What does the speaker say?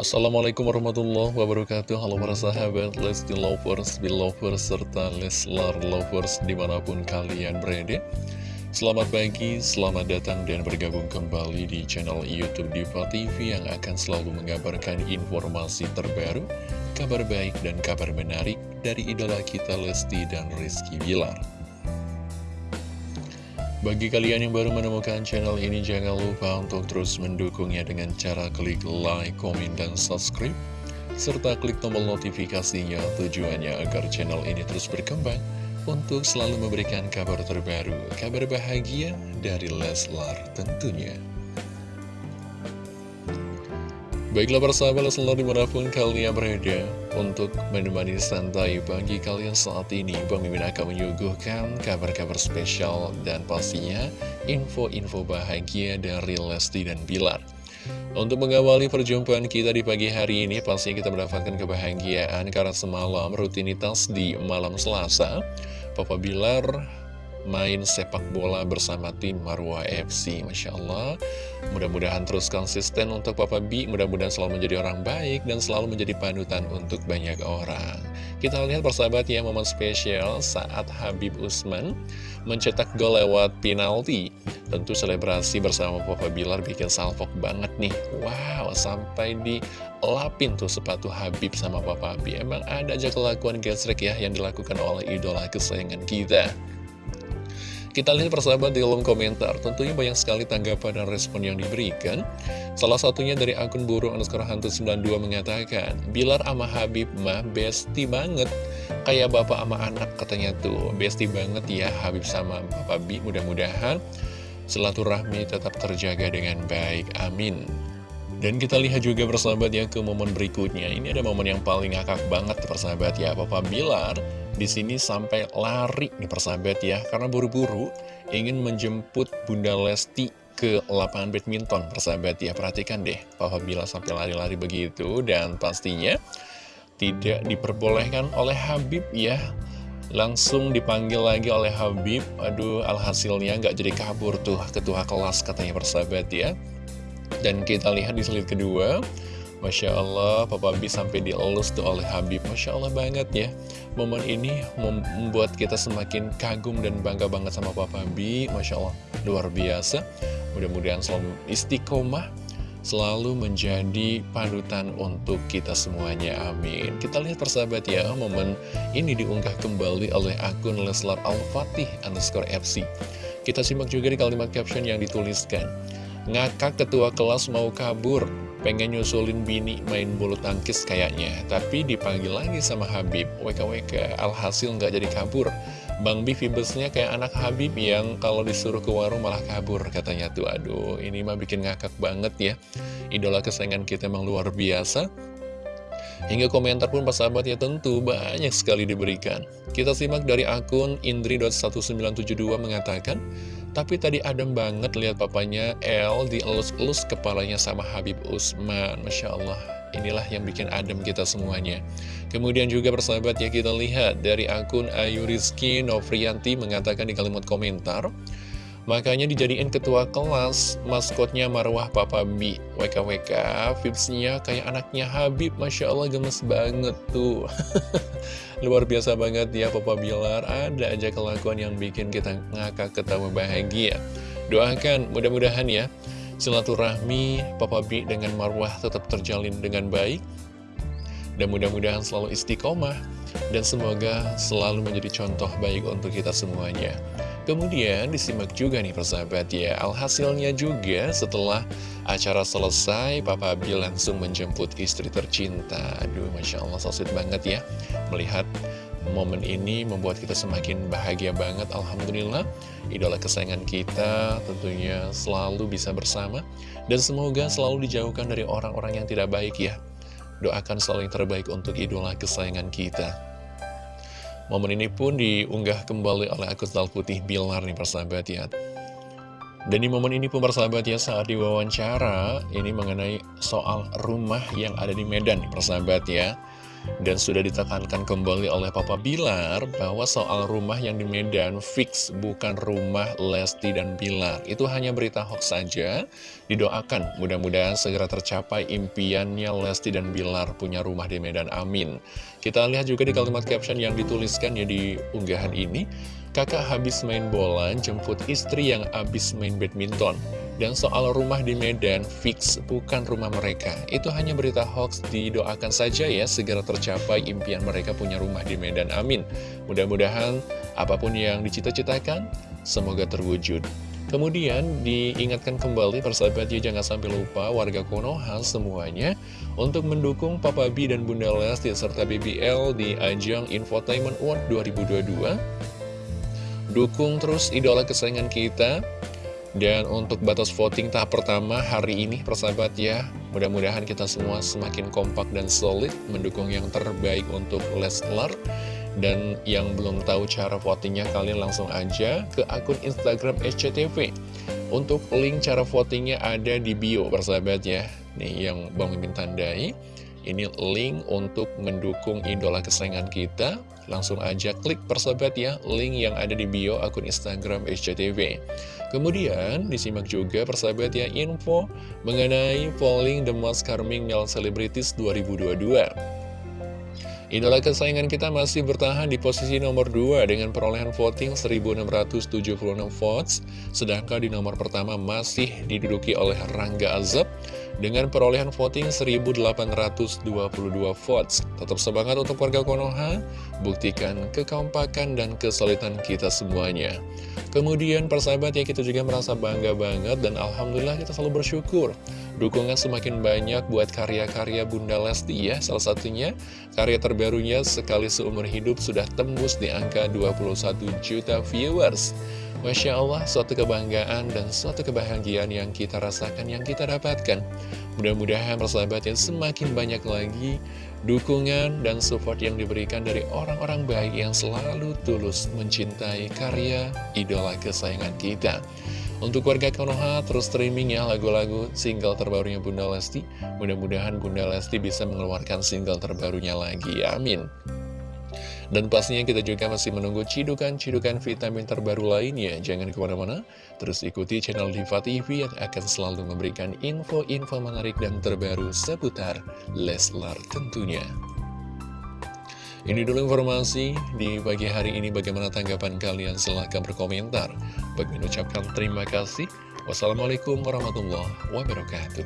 Assalamualaikum warahmatullahi wabarakatuh. Halo para sahabat Lesti Lovers, Belovers, serta Leslar Lovers di mana pun kalian berada. Selamat pagi, selamat datang dan bergabung kembali di channel Youtube Diva TV Yang akan selalu mengabarkan informasi terbaru Kabar baik dan kabar menarik dari idola kita Lesti dan Rizky Bilar bagi kalian yang baru menemukan channel ini, jangan lupa untuk terus mendukungnya dengan cara klik like, komen, dan subscribe. Serta klik tombol notifikasinya tujuannya agar channel ini terus berkembang untuk selalu memberikan kabar terbaru, kabar bahagia dari Leslar tentunya. Baiklah persahabat selalu di mana pun kalian berada Untuk menemani santai pagi kalian saat ini Bang Mimin akan menyuguhkan kabar-kabar spesial Dan pastinya info-info bahagia dari Lesti dan Bilar. Untuk mengawali perjumpaan kita di pagi hari ini Pastinya kita mendapatkan kebahagiaan Karena semalam rutinitas di malam selasa. Papa Bilar main sepak bola bersama tim Marwah FC Masya Allah. Mudah-mudahan terus konsisten untuk Papa B. Mudah-mudahan selalu menjadi orang baik Dan selalu menjadi panutan untuk banyak orang. Kita lihat persahabat ya momen spesial Saat Habib Usman Mencetak gol lewat penalti. Tentu selebrasi bersama Papa Bilar Bikin salvok banget nih. Wow sampai di lapin tuh sepatu Habib sama Papa B. Emang ada aja kelakuan gesrek ya Yang dilakukan oleh idola kesayangan kita kita lihat persahabat di kolom komentar, tentunya banyak sekali tanggapan dan respon yang diberikan. Salah satunya dari akun burung underscore hantu 92 mengatakan, Bilar ama Habib mah besti banget. Kayak bapak ama anak katanya tuh, besti banget ya Habib sama Bapak Bi. Mudah-mudahan silaturahmi tetap terjaga dengan baik. Amin. Dan kita lihat juga persahabat ya ke momen berikutnya. Ini ada momen yang paling ngakak banget persahabat ya. Papa Bilar di sini sampai lari nih persahabat ya, karena buru-buru ingin menjemput Bunda Lesti ke lapangan badminton persahabat ya. Perhatikan deh, Papa Bila sampai lari-lari begitu dan pastinya tidak diperbolehkan oleh Habib ya. Langsung dipanggil lagi oleh Habib, aduh alhasilnya nggak jadi kabur tuh ketua kelas katanya persahabat ya. Dan kita lihat di slide kedua, Masya Allah, Papa B sampai dielus tuh oleh Habib. Masya Allah banget ya. Momen ini membuat kita semakin kagum dan bangga banget sama Papa B. Masya Allah, luar biasa. Mudah-mudahan selalu istiqomah, selalu menjadi panutan untuk kita semuanya. Amin. Kita lihat persahabat ya, momen ini diunggah kembali oleh akun Leslar Al-Fatih underscore FC. Kita simak juga di kalimat caption yang dituliskan. Ngakak ketua kelas mau kabur, pengen nyusulin bini main bulu tangkis kayaknya. Tapi dipanggil lagi sama Habib. WKWK alhasil nggak jadi kabur. Bang Bi vibesnya kayak anak Habib yang kalau disuruh ke warung malah kabur katanya tuh. Aduh ini mah bikin ngakak banget ya. Idola kesayangan kita emang luar biasa. Hingga komentar pun pas sahabat ya tentu banyak sekali diberikan. Kita simak dari akun Indri.1972 mengatakan, tapi tadi adem banget lihat papanya El dielus-elus kepalanya sama Habib Usman. Masya Allah, inilah yang bikin adem kita semuanya. Kemudian juga persahabat ya kita lihat dari akun Ayu Rizky Novrianti mengatakan di kalimat komentar, Makanya dijadiin ketua kelas, maskotnya Marwah Papa B. WKWK, vibesnya kayak anaknya Habib, Masya Allah gemes banget tuh. Luar biasa banget ya Papa Bilar. Ada aja kelakuan yang bikin kita ngakak ketawa bahagia. Doakan mudah-mudahan ya Silaturahmi Papa B dengan Marwah tetap terjalin dengan baik. Dan mudah-mudahan selalu istiqomah. Dan semoga selalu menjadi contoh baik untuk kita semuanya Kemudian disimak juga nih persahabat ya Alhasilnya juga setelah acara selesai Papa Bill langsung menjemput istri tercinta. Aduh Masya Allah so sweet banget ya Melihat momen ini membuat kita semakin bahagia banget. Alhamdulillah Idola kesayangan kita tentunya selalu bisa bersama Dan semoga selalu dijauhkan dari orang-orang yang tidak baik ya. Doakan selalu yang terbaik untuk idola kesayangan kita Momen ini pun diunggah kembali oleh akun Putih Bilar nih persahabat ya. Dan di momen ini pun persahabat ya saat diwawancara ini mengenai soal rumah yang ada di Medan nih persahabat ya. Dan sudah ditekankan kembali oleh Papa Bilar bahwa soal rumah yang di Medan fix bukan rumah Lesti dan Bilar. Itu hanya berita hoax saja. Didoakan mudah-mudahan segera tercapai impiannya Lesti dan Bilar punya rumah di Medan. Amin. Kita lihat juga di kalimat caption yang dituliskan ya di unggahan ini. Kakak habis main bola, jemput istri yang habis main badminton. Dan soal rumah di Medan, fix bukan rumah mereka. Itu hanya berita hoax, didoakan saja ya, segera tercapai impian mereka punya rumah di Medan. Amin. Mudah-mudahan apa pun yang dicita-citakan, semoga terwujud. Kemudian diingatkan kembali persahabat ya jangan sampai lupa warga Konoha semuanya untuk mendukung Papa B dan Bunda Lesti serta BBL di ajang Infotainment Award 2022 Dukung terus idola kesayangan kita Dan untuk batas voting tahap pertama hari ini persahabat ya Mudah-mudahan kita semua semakin kompak dan solid Mendukung yang terbaik untuk Leslar. Dan yang belum tahu cara votingnya kalian langsung aja ke akun Instagram SCTV Untuk link cara votingnya ada di bio persahabat ya. Nih yang Bang Mimin tandai ini link untuk mendukung idola kesayangan kita Langsung aja klik persahabat ya Link yang ada di bio akun Instagram SCTV Kemudian disimak juga persahabat ya info Mengenai polling The Most Charming Male Celebrities 2022 Idola kesayangan kita masih bertahan di posisi nomor 2 dengan perolehan voting 1676 votes, sedangkan di nomor pertama masih diduduki oleh Rangga Azab dengan perolehan voting 1822 votes. Tetap semangat untuk warga Konoha, buktikan kekompakan dan kesulitan kita semuanya. Kemudian persahabat ya kita juga merasa bangga banget dan Alhamdulillah kita selalu bersyukur Dukungan semakin banyak buat karya-karya Bunda Lesti ya Salah satunya karya terbarunya sekali seumur hidup sudah tembus di angka 21 juta viewers Masya Allah, suatu kebanggaan dan suatu kebahagiaan yang kita rasakan, yang kita dapatkan. Mudah-mudahan persahabat yang semakin banyak lagi dukungan dan support yang diberikan dari orang-orang baik yang selalu tulus mencintai karya idola kesayangan kita. Untuk warga Konoha terus streaming ya lagu-lagu single terbarunya Bunda Lesti. Mudah-mudahan Bunda Lesti bisa mengeluarkan single terbarunya lagi. Amin. Dan pastinya kita juga masih menunggu cidukan-cidukan vitamin terbaru lainnya. Jangan ke mana-mana, terus ikuti channel Diva TV yang akan selalu memberikan info-info menarik dan terbaru seputar Leslar tentunya. Ini dulu informasi di pagi hari ini bagaimana tanggapan kalian silahkan berkomentar. Bagi mengucapkan terima kasih. Wassalamualaikum warahmatullahi wabarakatuh.